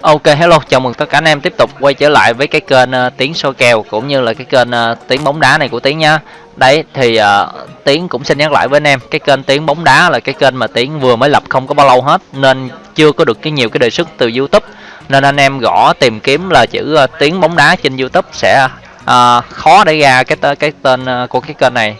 Ok hello, chào mừng tất cả anh em tiếp tục quay trở lại với cái kênh uh, Tiến soi kèo cũng như là cái kênh uh, Tiến bóng đá này của Tiến nha. Đấy thì uh, Tiến cũng xin nhắc lại với anh em, cái kênh Tiến bóng đá là cái kênh mà Tiến vừa mới lập không có bao lâu hết nên chưa có được cái nhiều cái đề xuất từ YouTube. Nên anh em gõ tìm kiếm là chữ uh, Tiến bóng đá trên YouTube sẽ uh, khó để ra cái cái tên uh, của cái kênh này.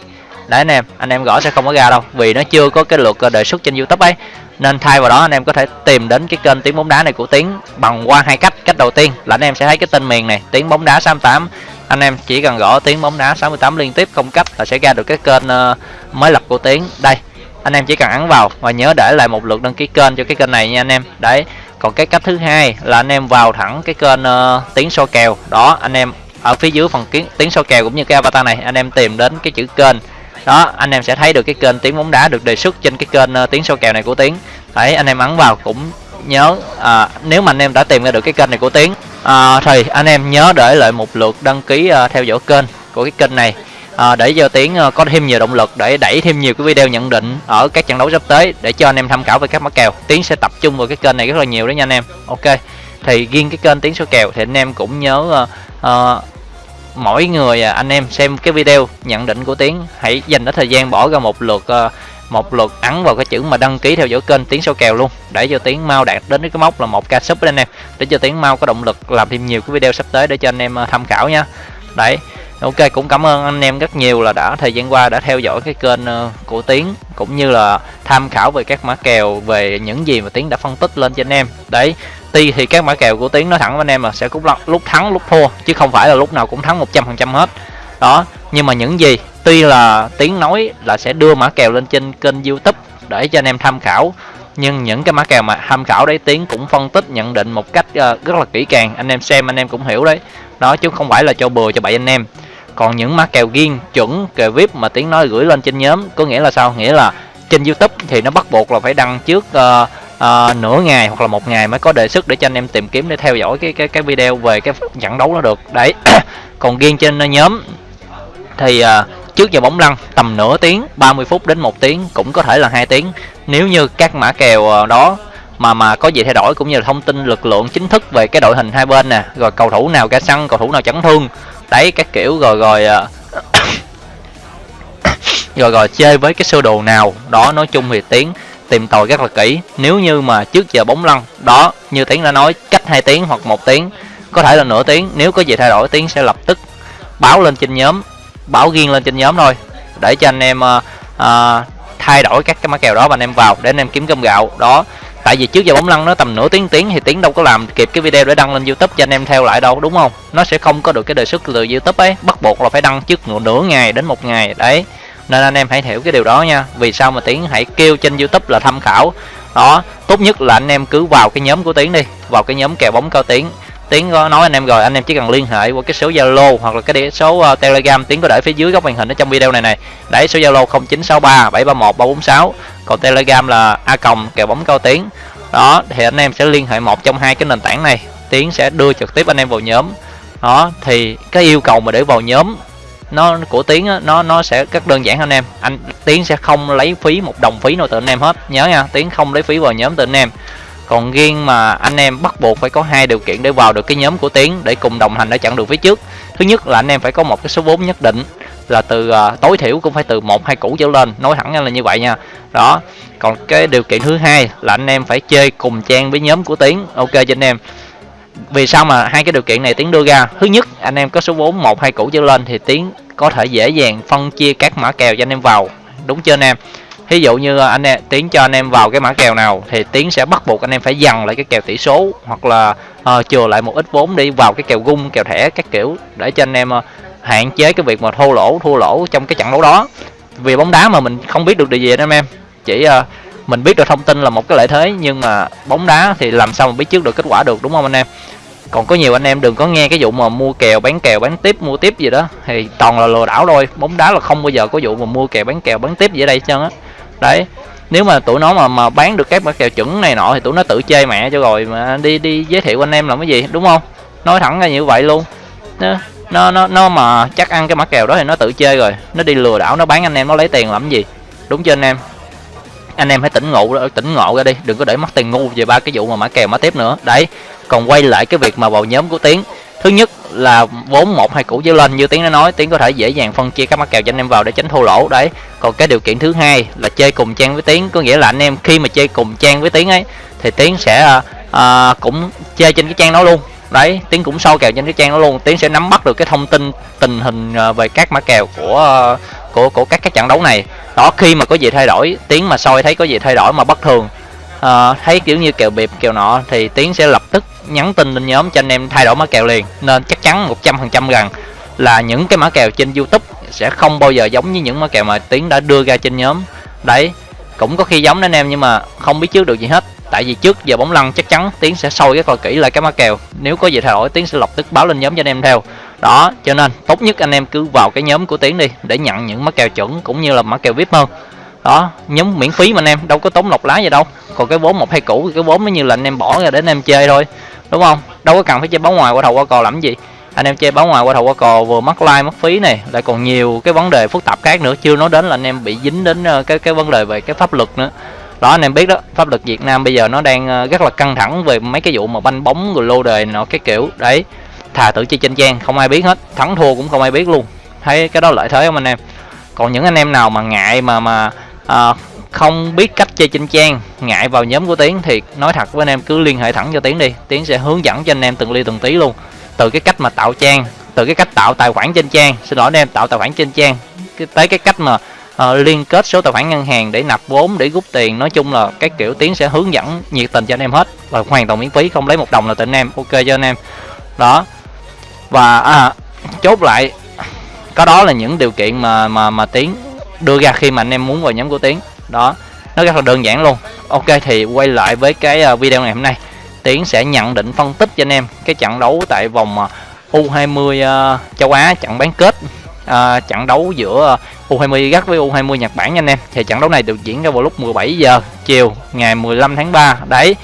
Đấy anh em, anh em gõ sẽ không có ra đâu vì nó chưa có cái lượt đề xuất trên YouTube ấy nên thay vào đó anh em có thể tìm đến cái kênh tiếng bóng đá này của tiến bằng qua hai cách. Cách đầu tiên là anh em sẽ thấy cái tên miền này tiếng bóng đá 68 anh em chỉ cần gõ tiếng bóng đá 68 liên tiếp không cách là sẽ ra được cái kênh ờ, mới lập của tiến. Đây anh em chỉ cần ấn vào và nhớ để lại một lượt đăng ký kênh cho cái kênh này nha anh em. Đấy còn cái cách thứ hai là anh em vào thẳng cái kênh uh, tiếng so kèo. Đó anh em ở phía dưới phần kiến tiếng so kèo cũng như cái avatar này anh em tìm đến cái chữ kênh đó anh em sẽ thấy được cái kênh tiếng bóng đá được đề xuất trên cái kênh uh, tiếng số kèo này của tiến đấy anh em ấn vào cũng nhớ à, nếu mà anh em đã tìm ra được cái kênh này của tiến à, thì anh em nhớ để lại một lượt đăng ký uh, theo dõi kênh của cái kênh này. À, để cho tiến uh, có thêm nhiều động lực để đẩy thêm nhiều cái video nhận định ở các trận đấu sắp tới để cho anh em tham khảo về các mã kèo. Tiến sẽ tập trung vào cái kênh này rất là nhiều đó nha anh em. Ok thì riêng cái kênh tiếng số kèo thì anh em cũng nhớ uh, uh, mỗi người à, anh em xem cái video nhận định của tiến. Hãy dành đó thời gian bỏ ra một lượt à, một lượt ấn vào cái chữ mà đăng ký theo dõi kênh tiến số kèo luôn, để cho tiến mau đạt đến cái mốc là một ca sub anh em để cho tiến mau có động lực làm thêm nhiều cái video sắp tới để cho anh em à, tham khảo nha. Đấy, ok, cũng cảm ơn anh em rất nhiều là đã, thời gian qua đã theo dõi cái kênh của tiến, cũng như là tham khảo về các mã kèo, về những gì mà tiến đã phân tích lên cho anh em. Đấy tuy thì các mã kèo của tiến nói thẳng với anh em là sẽ cũng lúc thắng lúc thua chứ không phải là lúc nào cũng thắng 100% hết. Đó nhưng mà những gì? Tuy là tiến nói là sẽ đưa mã kèo lên trên kênh youtube để cho anh em tham khảo nhưng những cái mã kèo mà tham khảo đấy tiến cũng phân tích nhận định một cách uh, rất là kỹ càng. Anh em xem anh em cũng hiểu đấy. Đó chứ không phải là cho bừa cho bậy anh em. Còn những mã kèo riêng chuẩn kèo vip mà tiến nói gửi lên trên nhóm có nghĩa là sao? Nghĩa là trên youtube thì nó bắt buộc là phải đăng trước uh, uh, nửa ngày hoặc là một ngày mới có đề xuất để cho anh em tìm kiếm để theo dõi cái cái cái video về cái trận đấu nó được đấy còn riêng trên nhóm thì uh, trước giờ bóng lăn tầm nửa tiếng 30 phút đến một tiếng cũng có thể là hai tiếng nếu như các mã kèo ờ, đó mà mà có gì thay đổi cũng như là thông tin lực lượng chính thức về cái đội hình hai bên nè rồi cầu thủ nào ca săn cầu thủ nào chấn thương đấy các kiểu rồi rồi uh, rồi rồi chơi với cái sơ đồ nào đó nói chung thì tiếng tìm tòi rất là kỹ. Nếu như mà trước giờ bóng lăn đó như tiến đã nói cách 2 tiếng hoặc một tiếng có thể là nửa tiếng. Nếu có gì thay đổi tiếng sẽ lập tức báo lên trên nhóm báo riêng lên trên nhóm thôi để cho anh em uh, uh, thay đổi các cái mã kèo đó và anh em vào để anh em kiếm cơm gạo. Đó tại vì trước giờ bóng lăn nó tầm nửa tiếng tiếng thì tiến đâu có làm kịp cái video để đăng lên youtube cho anh em theo lại đâu đúng không? Nó sẽ không có được cái đề xuất từ youtube ấy. Bắt buộc là phải đăng trước nửa ngày đến một ngày. Đấy nên anh em hãy hiểu cái điều đó nha. Vì sao mà tiến hãy kêu trên youtube là tham khảo? Đó tốt nhất là anh em cứ vào cái nhóm của tiến đi vào cái nhóm kèo bóng cao tiến. Tiến có nói anh em rồi anh em chỉ cần liên hệ qua cái số zalo hoặc là cái số uh, telegram. Tiến có để phía dưới góc màn hình ở trong video này này đấy số zalo 0963 731 346 còn telegram là a còng kèo bóng cao tiến. Đó thì anh em sẽ liên hệ một trong hai cái nền tảng này. Tiến sẽ đưa trực tiếp anh em vào nhóm. Đó thì cái yêu cầu mà để vào nhóm nó của tiến á, nó nó sẽ rất đơn giản anh em. Anh tiến sẽ không lấy phí một đồng phí nào từ anh em hết. Nhớ nha tiến không lấy phí vào nhóm từ anh em. Còn riêng mà anh em bắt buộc phải có hai điều kiện để vào được cái nhóm của tiến để cùng đồng hành ở chặng đường phía trước. Thứ nhất là anh em phải có một cái số vốn nhất định là từ uh, tối thiểu cũng phải từ một hai củ trở lên. Nói thẳng là như vậy nha. Đó còn cái điều kiện thứ hai là anh em phải chơi cùng trang với nhóm của tiến. Ok cho anh em vì sao mà hai cái điều kiện này tiến đưa ra? Thứ nhất anh em có số vốn một hai củ trở lên thì tiến có thể dễ dàng phân chia các mã kèo cho anh em vào. Đúng chưa anh em? Thí dụ như à, anh em tiến cho anh em vào cái mã kèo nào thì tiến sẽ bắt buộc anh em phải dằn lại cái kèo tỷ số hoặc là uh, chừa lại một ít vốn đi vào cái kèo gung kèo thẻ các kiểu để cho anh em uh, hạn chế cái việc mà thua lỗ thua lỗ trong cái trận đấu đó. Vì bóng đá mà mình không biết được điều gì anh em. Chỉ uh, mình biết được thông tin là một cái lợi thế nhưng mà bóng đá thì làm sao mà biết trước được kết quả được đúng không anh em? Còn có nhiều anh em đừng có nghe cái vụ mà mua kèo bán kèo bán tiếp mua tiếp gì đó. Thì toàn là lừa đảo thôi bóng đá là không bao giờ có vụ mà mua kèo bán kèo bán tiếp gì ở đây chân á. Đấy nếu mà tụi nó mà mà bán được các mã kèo chuẩn này nọ thì tụi nó tự chơi mẹ cho rồi mà đi đi giới thiệu anh em làm cái gì đúng không? Nói thẳng ra như vậy luôn. Nó nó nó, nó mà chắc ăn cái mã kèo đó thì nó tự chơi rồi. Nó đi lừa đảo nó bán anh em nó lấy tiền làm cái gì? Đúng chưa anh em? Anh em hãy tỉnh ngộ tỉnh ngộ ra đi đừng có để mất tiền ngu về ba cái vụ mà mã kèo mã tiếp nữa. Đấy còn quay lại cái việc mà vào nhóm của tiến. Thứ nhất là vốn một hai củ trở lên như tiến đã nói tiến có thể dễ dàng phân chia các mã kèo cho anh em vào để tránh thua lỗ. Đấy còn cái điều kiện thứ hai là chơi cùng trang với tiến có nghĩa là anh em khi mà chơi cùng trang với tiến ấy thì tiến sẽ à, à cũng chơi trên cái trang đó luôn. Đấy tiến cũng sâu kèo trên cái trang đó luôn. Tiến sẽ nắm bắt được cái thông tin tình hình à, về các mã kèo của à, của của các cái trận đấu này đó khi mà có gì thay đổi tiếng mà soi thấy có gì thay đổi mà bất thường uh, thấy kiểu như kèo bịp kèo nọ thì tiến sẽ lập tức nhắn tin lên nhóm cho anh em thay đổi mã kèo liền. Nên chắc chắn 100% rằng là những cái mã kèo trên youtube sẽ không bao giờ giống như những mã kèo mà tiến đã đưa ra trên nhóm. Đấy cũng có khi giống anh em nhưng mà không biết trước được gì hết. Tại vì trước giờ bóng lăn chắc chắn tiến sẽ soi rất là kỹ lại cái mã kèo. Nếu có gì thay đổi tiến sẽ lập tức báo lên nhóm cho anh em theo đó, cho nên tốt nhất anh em cứ vào cái nhóm của tiến đi, để nhận những mã kèo chuẩn cũng như là mã kèo vip hơn. Đó, nhóm miễn phí mà anh em, đâu có tốn lọc lá gì đâu. Còn cái vốn một hay cũ thì cái vốn nó như là anh em bỏ ra để anh em chơi thôi, đúng không? Đâu có cần phải chơi báo ngoài qua đầu qua cò làm gì. Anh em chơi báo ngoài qua đầu qua cò vừa mất like, mất phí này, lại còn nhiều cái vấn đề phức tạp khác nữa, chưa nói đến là anh em bị dính đến ờ, cái cái vấn đề về cái pháp luật nữa. Đó, anh em biết đó, pháp luật Việt Nam bây giờ nó đang ờ, rất là căng thẳng về mấy cái vụ mà banh bóng rồi lô đề nọ, cái kiểu. Đấy thà tự chơi trên trang không ai biết hết. Thắng thua cũng không ai biết luôn. Thấy cái đó lợi thế không anh em? Còn những anh em nào mà ngại mà mà à, không biết cách chơi trên trang ngại vào nhóm của tiến thì nói thật với anh em cứ liên hệ thẳng cho tiến đi. Tiến sẽ hướng dẫn cho anh em từng ly từng tí luôn. Từ cái cách mà tạo trang từ cái cách tạo tài khoản trên trang xin lỗi anh em tạo tài khoản trên trang tới cái cách mà uh, liên kết số tài khoản ngân hàng để nạp vốn để rút tiền nói chung là cái kiểu tiến sẽ hướng dẫn nhiệt tình cho anh em hết. Và hoàn toàn miễn phí không lấy một đồng là từ anh em ok cho anh em. Đó và à, chốt lại có đó là những điều kiện mà mà mà tiến đưa ra khi mà anh em muốn vào nhóm của tiến. Đó nó rất là đơn giản luôn. Ok thì quay lại với cái à, video ngày hôm nay. Tiến sẽ nhận định phân tích cho anh em cái trận đấu tại vòng à, U20 uh, à, châu Á trận bán kết uh, trận đấu giữa U20 gắt với U20 Nhật Bản nha anh em. Thì trận đấu này được diễn ra vào lúc 17 giờ chiều ngày 15 tháng 3 đấy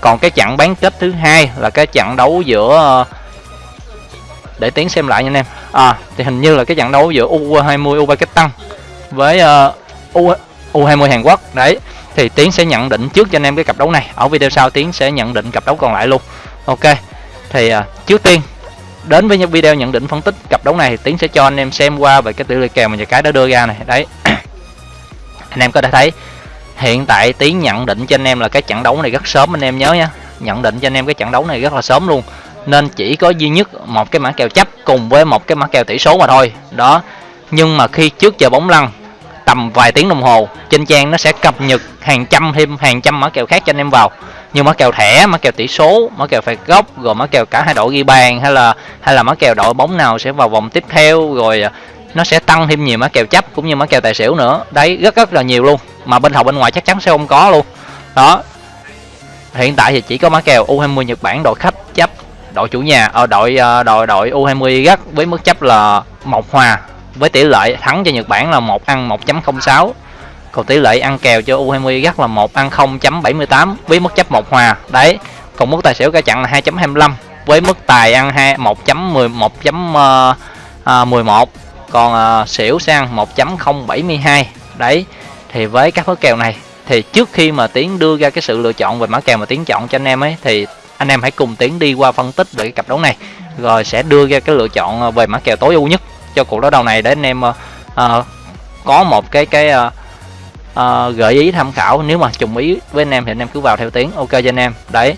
còn cái trận bán kết thứ hai là cái trận đấu giữa uh, để tiến xem lại nha anh em. À thì hình như là cái trận đấu giữa U20 Uzbekistan với uh, U U20 Hàn Quốc. Đấy thì tiến sẽ nhận định trước cho anh em cái cặp đấu này. Ở video sau tiến sẽ nhận định cặp đấu còn lại luôn. Ok thì uh, trước tiên đến với những video nhận định phân tích cặp đấu này thì tiến sẽ cho anh em xem qua về cái tỷ lệ kèo mà nhà cái đã đưa ra này. Đấy anh em có thể thấy hiện tại tiến nhận định cho anh em là cái trận đấu này rất sớm anh em nhớ nha. Nhận định cho anh em cái trận đấu này rất là sớm luôn nên chỉ có duy nhất một cái mã kèo chấp cùng với một cái mã kèo tỷ số mà thôi đó nhưng mà khi trước giờ bóng lăn tầm vài tiếng đồng hồ trên trang nó sẽ cập nhật hàng trăm thêm hàng trăm mã kèo khác cho anh em vào như mã kèo thẻ mã kèo tỷ số mã kèo phạt góc rồi mã kèo cả hai đội ghi bàn hay là hay là mã kèo đội bóng nào sẽ vào vòng tiếp theo rồi nó sẽ tăng thêm nhiều mã kèo chấp cũng như mã kèo tài xỉu nữa đấy rất rất là nhiều luôn mà bên học bên ngoài chắc chắn sẽ không có luôn đó hiện tại thì chỉ có mã kèo U20 Nhật Bản đội khách chấp đội chủ nhà ờ, ở ờ, đội đội đội U20 gắt với mức chấp là một hòa với tỷ lệ thắng cho Nhật Bản là một ăn 1.06 còn tỷ lệ ăn kèo cho U20 gắt là một ăn 0.78 với mức chấp một hòa. Đấy còn mức tài xỉu cả chặn là 2.25 với mức tài ăn 2 1.11 ờ, còn uh, xỉu sang 1.072 đấy thì với các mức kèo này thì trước khi mà tiến đưa ra cái sự lựa chọn về mã kèo mà tiến chọn cho anh em ấy thì anh em hãy cùng tiến đi qua phân tích về cái cặp đấu này. Rồi sẽ đưa ra cái lựa chọn ờ, về mã kèo tối ưu nhất cho cuộc đấu đầu này để anh em uh, có một cái cái uh, uh, gợi ý tham khảo. Nếu mà trùng ý với anh em thì anh em cứ vào theo tiến ok cho anh em. Đấy.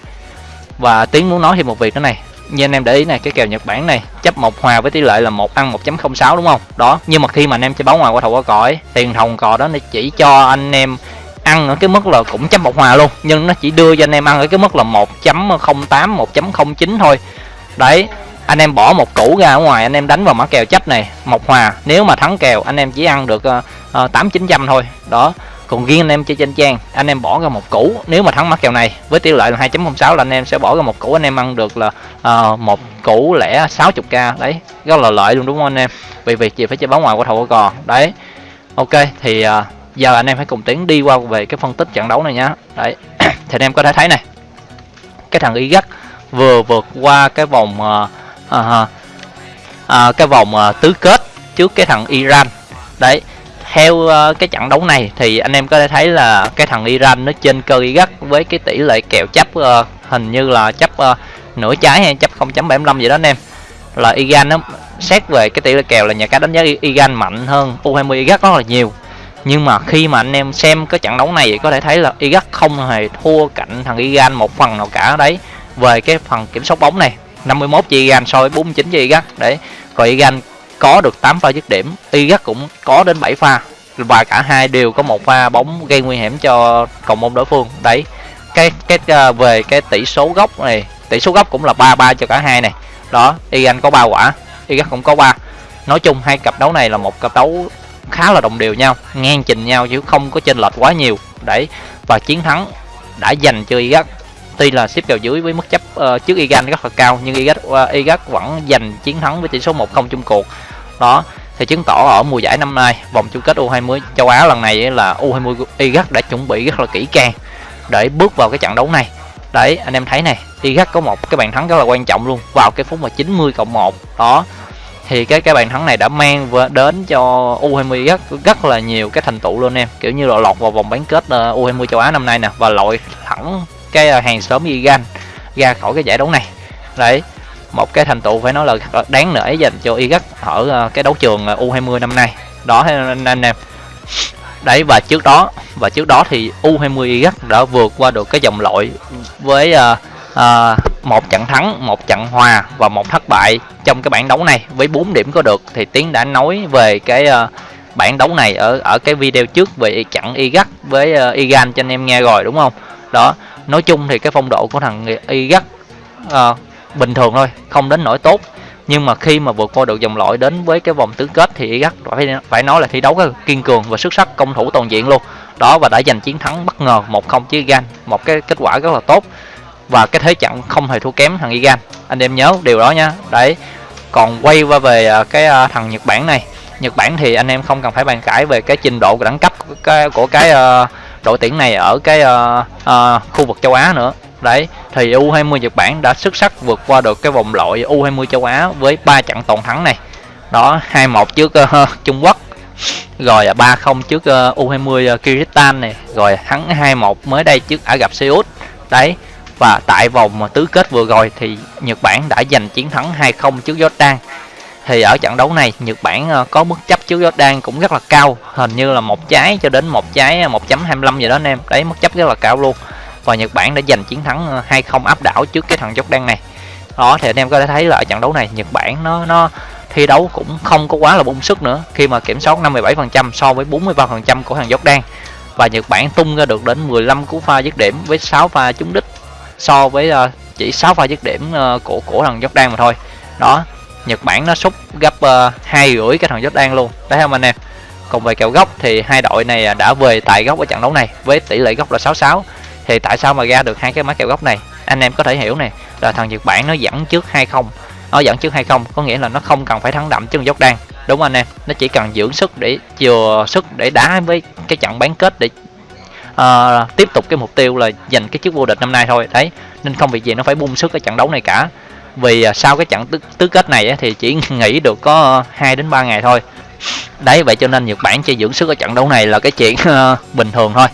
Và tiến muốn nói thêm một việc nữa này. Như anh em để ý này cái kèo Nhật Bản này chấp một hòa với tỷ lệ là một ăn 1.06 đúng không? Đó. Nhưng mà khi mà anh em chơi báo ngoài qua thầu qua cõi ấy tiền thòng cò đó nó chỉ cho anh em ăn ở cái mức là cũng chấm một hòa luôn. Nhưng nó chỉ đưa cho anh em ăn ở cái mức là 1.08 1.09 thôi. Đấy anh em bỏ một củ ra ở ngoài anh em đánh vào mã kèo chấp này một hòa. Nếu mà thắng kèo anh em chỉ ăn được uh, tám chín trăm thôi. Đó còn riêng anh em chơi trên trang anh em bỏ ra một củ. Nếu mà thắng mã kèo này với tỷ lệ là 2.06 là anh em sẽ bỏ ra một củ anh em ăn được là uh, một củ lẻ 60k đấy rất là lợi luôn đúng không anh em? Vì việc gì phải chơi bóng ngoài của thầu cò. Đấy ok thì uh, giờ anh em hãy cùng tiến đi qua về cái phân tích trận đấu này nhá đấy thì anh em có thể thấy này cái thằng y gắt vừa vượt qua cái vòng uh, uh, uh, cái vòng uh, tứ kết trước cái thằng Iran. Đấy theo uh, cái trận đấu này thì anh em có thể thấy là cái thằng Iran nó trên cơ Iraq với cái tỷ lệ kèo chấp uh, hình như là chấp uh, nửa trái hay chấp 0.75 vậy đó anh em. Là Iran nó xét về cái tỷ lệ kèo là nhà cái đánh giá Iran mạnh hơn U20 Iraq rất là nhiều nhưng mà khi mà anh em xem cái trận đấu này thì có thể thấy là Iraq không hề thua cạnh thằng Iran một phần nào cả đấy về cái phần kiểm soát bóng này. 51 cho Iran so với 49 cho Iraq đấy. Rồi Iran có được 8 pha dứt điểm Iraq cũng có đến 7 pha và cả hai đều có một pha bóng gây nguy hiểm cho cầu môn đối phương đấy. Cái cái uh, về cái tỷ số gốc này tỷ số gốc cũng là 3-3 cho cả hai này. Đó Iran có ba quả Iraq cũng có ba. Nói chung hai cặp đấu này là một cặp đấu khá là đồng đều nhau ngang trình nhau chứ không có chênh lệch quá nhiều. Đấy và chiến thắng đã dành cho Iraq. Tuy là xếp kèo dưới với mức chấp uh, trước Iran rất là cao nhưng Iraq, uh, Iraq vẫn giành chiến thắng với tỷ số 1-0 chung cuộc. Đó thì chứng tỏ ở mùa giải năm nay vòng chung kết U20 châu Á lần này là U20 Iraq đã chuẩn bị rất là kỹ càng để bước vào cái trận đấu này. Đấy anh em thấy này Iraq có một cái bàn thắng rất là quan trọng luôn vào cái phút mà 90 cộng 1 đó thì cái cái bàn thắng này đã mang đến cho U20 rất rất là nhiều cái thành tựu luôn em. Kiểu như là lọt vào vòng bán kết ờ, U20 châu Á năm nay nè và lội thẳng cái ờ, hàng xóm Iran ra khỏi cái giải đấu này. Đấy một cái thành tựu phải nói là đáng nể dành cho Iraq ở ờ, cái đấu trường U20 năm nay. Đó anh anh em. Đấy và trước đó và trước đó thì U20 Iraq đã vượt qua được cái dòng loại với uh, Ờ, một trận thắng một trận hòa và một thất bại trong cái bảng đấu này. Với 4 điểm có được thì tiến đã nói về cái uh, bảng đấu này ở ở cái video trước về trận Iraq với uh, Iran cho anh em nghe rồi đúng không? Đó nói chung thì cái phong độ của thằng Iraq uh, bình thường thôi không đến nỗi tốt. Nhưng mà khi mà vượt qua được dòng loại đến với cái vòng tứ kết thì Iraq phải phải nói là thi đấu rất kiên cường và xuất sắc công thủ toàn diện luôn. Đó và đã giành chiến thắng bất ngờ 1-0 với gan một cái kết quả rất là tốt và cái thế trận không hề thua kém thằng Iran anh em nhớ điều đó nha. Đấy còn quay qua về à, cái à, thằng Nhật Bản này. Nhật Bản thì anh em không cần phải bàn cãi về cái trình độ đẳng cấp của cái, của cái uh, đội tuyển này ở cái uh, uh, khu vực châu Á nữa. Đấy thì U20 Nhật Bản đã xuất sắc vượt qua được cái vòng loại U20 châu Á với 3 trận toàn thắng này. Đó 2-1 trước uh, Trung Quốc. Rồi 3-0 trước uh, U20 uh, Kyrgyzstan này. Rồi thắng 2-1 mới đây trước Ả Rập Xê Út. Đấy và tại vòng tứ kết vừa rồi thì Nhật Bản đã giành chiến thắng 2-0 trước Jordan. Thì ở trận đấu này, Nhật Bản ờ, có mức chấp trước Jordan cũng rất là cao. Hình như là một trái cho đến một trái ờ, 1.25 gì đó anh em. Đấy mức chấp rất là cao luôn. Và Nhật Bản đã giành chiến thắng ờ, 2-0 áp đảo trước cái thằng Jordan này. Đó, thì anh em có thể thấy là ở trận đấu này, Nhật Bản nó nó thi đấu cũng không có quá là bung sức nữa. Khi mà kiểm soát 57% so với 43% của thằng Jordan. Và Nhật Bản tung ra được đến 15 cú pha dứt điểm với 6 pha trúng đích so với uh, chỉ 6 pha dứt điểm uh, của của thằng Jordan mà thôi. Đó Nhật Bản nó sút gấp ờ, hai uh, rưỡi cái thằng Jordan luôn. Đấy không anh em. Còn về kèo góc thì hai đội này đã về tại góc ở trận đấu này với tỷ lệ góc là 66 thì tại sao mà ra được hai cái máy kèo góc này? Anh em có thể hiểu này là thằng Nhật Bản nó dẫn trước 2-0 nó dẫn trước 2-0 có nghĩa là nó không cần phải thắng đậm chứ Jordan. Đúng không anh em? Nó chỉ cần dưỡng sức để chừa sức để đá với cái trận bán kết để uh, tiếp tục cái mục tiêu là giành cái chức vô địch năm nay thôi đấy. Nên không việc gì nó phải bung sức cái trận đấu này cả. Vì uh, sau cái trận tứ, tứ kết này thì chỉ nghỉ được có 2 đến 3 ngày thôi. Đấy vậy cho nên Nhật Bản chơi dưỡng sức ở trận đấu này là cái chuyện uh, bình thường thôi.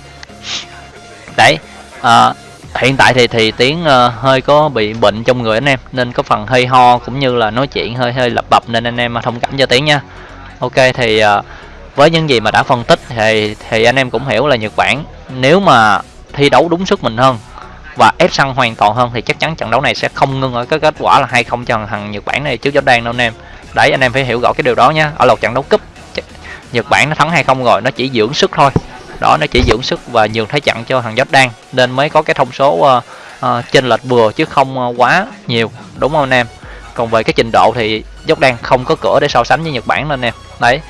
Đấy uh, hiện tại thì thì tiếng uh, hơi có bị bệnh trong người anh em nên có phần hơi ho cũng như là nói chuyện hơi hơi lập bập nên anh em thông cảm cho tiếng nha. Ok thì uh, với những gì mà đã phân tích thì thì anh em cũng hiểu là Nhật Bản nếu mà thi đấu đúng sức mình hơn và ép sân hoàn toàn hơn thì chắc chắn trận đấu này sẽ không ngưng ở cái kết quả là hai không cho thằng Nhật Bản này trước Jordan đâu anh em. Đấy anh em phải hiểu rõ cái điều đó nhé ở lượt trận đấu cúp Nhật Bản nó thắng hay không rồi nó chỉ dưỡng sức thôi. Đó nó chỉ dưỡng sức và nhường thế trận cho thằng Jordan nên mới có cái thông số uh, uh, chênh lệch vừa chứ không uh, quá nhiều đúng không anh em? Còn về cái trình độ thì Jordan không có cửa để so sánh với Nhật Bản nên anh em. Đấy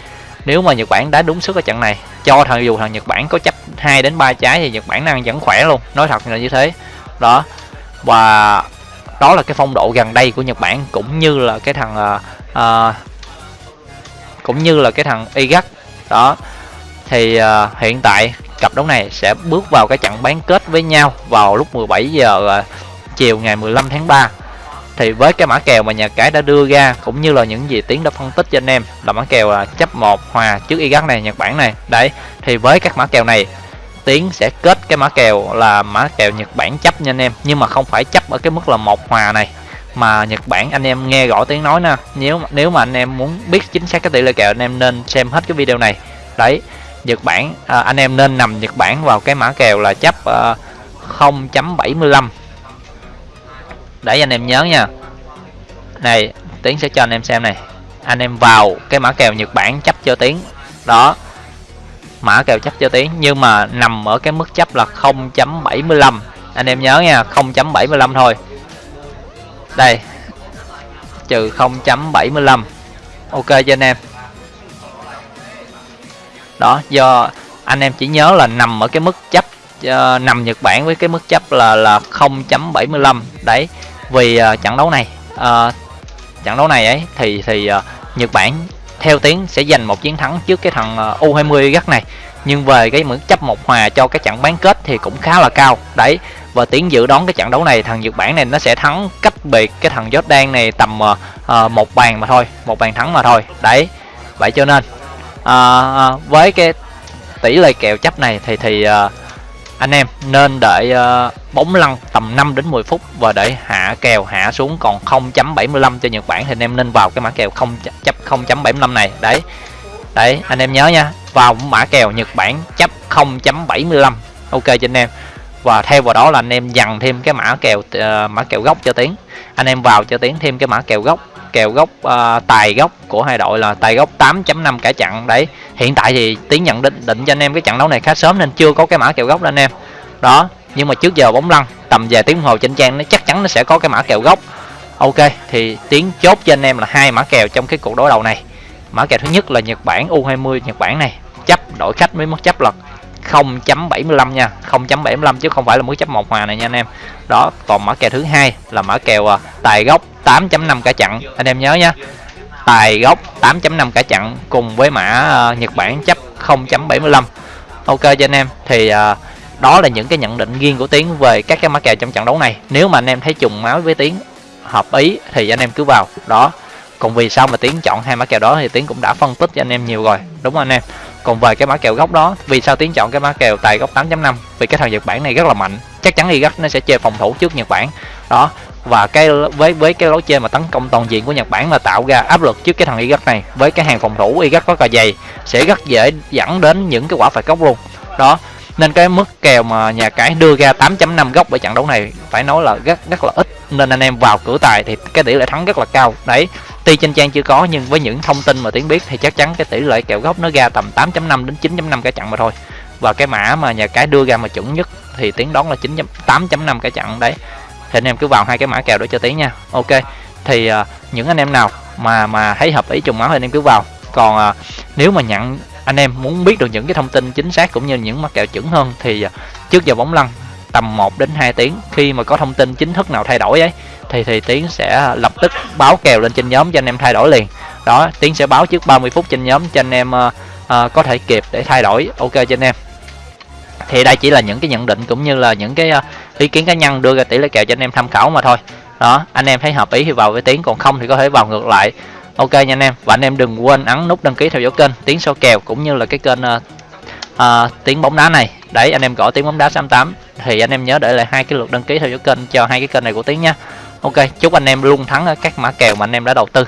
nếu mà Nhật Bản đá đúng sức ở trận này cho thằng dù thằng Nhật Bản có chấp 2 đến 3 trái thì Nhật Bản đang vẫn khỏe luôn. Nói thật là như thế. Đó. Và đó là cái phong độ gần đây của Nhật Bản cũng như là cái thằng uh, uh, cũng như là cái thằng Iraq đó. Thì uh, hiện tại cặp đấu này sẽ bước vào cái trận bán kết với nhau vào lúc 17 giờ uh, chiều ngày 15 tháng 3 thì với cái mã kèo mà nhà cái đã đưa ra cũng như là những gì tiến đã phân tích cho anh em là mã kèo là chấp một hòa trước y gắt này nhật bản này. Đấy thì với các mã kèo này tiến sẽ kết cái mã kèo là mã kèo nhật bản chấp nha anh em. Nhưng mà không phải chấp ở cái mức là một hòa này mà Nhật Bản anh em nghe rõ tiếng nói nè. Nếu nếu mà anh em muốn biết chính xác cái tỷ lệ kèo anh em nên xem hết cái video này. Đấy Nhật Bản à, anh em nên nằm Nhật Bản vào cái mã kèo là chấp à, 0.75 để anh em nhớ nha. Này tiến sẽ cho anh em xem này. Anh em vào cái mã kèo Nhật Bản chấp cho tiến. Đó. Mã kèo chấp cho tiến nhưng mà nằm ở cái mức chấp là 0.75 anh em nhớ nha 0.75 thôi. Đây. Trừ 0.75 ok cho anh em. Đó do anh em chỉ nhớ là nằm ở cái mức chấp uh, nằm Nhật Bản với cái mức chấp là là 0.75 đấy vì uh, trận đấu này uh, trận đấu này ấy thì thì uh, Nhật Bản theo tiếng sẽ giành một chiến thắng trước cái thằng uh, U20 gắt này. Nhưng về cái mức chấp một hòa cho cái trận bán kết thì cũng khá là cao. Đấy và tiếng dự đoán cái trận đấu này thằng Nhật Bản này nó sẽ thắng cách biệt cái thằng Jordan này tầm uh, uh, một bàn mà thôi một bàn thắng mà thôi. Đấy vậy cho nên uh, với cái tỷ lệ kèo chấp này thì thì uh, anh em nên đợi uh, ờ, bóng lăn tầm 5 đến 10 phút và để hạ kèo hạ xuống còn 0.75 cho Nhật Bản thì anh em nên vào cái mã kèo 0 chấp 0.75 này. Đấy. Đấy anh em nhớ nha vào mã kèo Nhật Bản chấp 0.75 ok cho anh em. Và theo vào đó là anh em dằn thêm cái mã kèo uh, mã kèo gốc cho tiến. Anh em vào cho tiến thêm cái mã kèo gốc kèo gốc uh, tài gốc của hai đội là tài gốc 8.5 cả chặn đấy hiện tại thì tiến nhận định định cho anh em cái trận đấu này khá sớm nên chưa có cái mã kèo gốc đó anh em. Đó nhưng mà trước giờ bóng lăn tầm vài tiếng hồ trên trang nó chắc chắn nó sẽ có cái mã kèo gốc. Ok thì tiến chốt cho anh em là hai mã kèo trong cái cuộc đối đầu này. Mã kèo thứ nhất là nhật bản u 20 nhật bản này chấp đội khách mới mất chấp là 0.75 nha. 0.75 chứ không phải là mức chấp một hòa này nha anh em. Đó còn mã kèo thứ hai là mã kèo à, tài gốc 8.5 cả chặn. Anh em nhớ nha. Tài gốc 8.5 cả chặn cùng với mã à, Nhật Bản chấp 0.75 ok cho anh em. Thì à, đó là những cái nhận định riêng của Tiến về các cái mã kèo trong trận đấu này. Nếu mà anh em thấy trùng máu với Tiến hợp ý thì anh em cứ vào. Đó còn vì sao mà Tiến chọn hai mã kèo đó thì Tiến cũng đã phân tích cho anh em nhiều rồi. Đúng không anh em? Còn về cái mã kèo gốc đó, vì sao tiến chọn cái mã kèo tài gốc 8.5 vì cái thằng nhật bản này rất là mạnh. Chắc chắn Iraq nó sẽ chơi phòng thủ trước nhật bản. Đó, và cái với với cái lối chơi mà tấn công toàn diện của Nhật Bản là tạo ra áp lực trước cái thằng Iraq này. Với cái hàng phòng thủ Iraq rất là dày, sẽ rất dễ dẫn đến những cái quả phạt góc luôn. Đó, nên cái mức kèo mà nhà cái đưa ra 8.5 góc ở trận đấu này phải nói là rất rất là ít. Nên anh em vào cửa tài thì cái tỷ lệ thắng rất là cao. Đấy tuy trên trang chưa có nhưng với những thông tin mà tiến biết thì chắc chắn cái tỷ lệ kèo gốc nó ra tầm 8.5 đến 9.5 cái chặn mà thôi. Và cái mã mà nhà cái đưa ra mà chuẩn nhất thì tiến đón là 9 8.5 cái chặn đấy. Thì anh em cứ vào hai cái mã kèo đó cho tiến nha. Ok thì uh, những anh em nào mà mà thấy hợp ý trùng máu thì anh em cứ vào. Còn uh, nếu mà nhận anh em muốn biết được những cái thông tin chính xác cũng như những mã kèo chuẩn hơn thì uh, trước giờ bóng lăn tầm 1 đến 2 tiếng. Khi mà có thông tin chính thức nào thay đổi ấy thì thì tiến sẽ lập tức báo kèo lên trên nhóm cho anh em thay đổi liền. Đó tiến sẽ báo trước 30 phút trên nhóm cho anh em uh, uh, có thể kịp để thay đổi. Ok cho anh em. Thì đây chỉ là những cái nhận định cũng như là những cái uh, ý kiến cá nhân đưa ra tỷ lệ kèo cho anh em tham khảo mà thôi. Đó anh em thấy hợp ý thì vào với tiến còn không thì có thể vào ngược lại. Ok nha anh em. Và anh em đừng quên ấn nút đăng ký theo dõi kênh tiến số kèo cũng như là cái kênh uh, uh, tiếng bóng đá này. Đấy anh em gõ tiếng bóng đá 68 thì anh em nhớ để lại hai cái lượt đăng ký theo dõi kênh cho hai cái kênh này của tiến nha ok chúc anh em luôn thắng ở các mã kèo mà anh em đã đầu tư.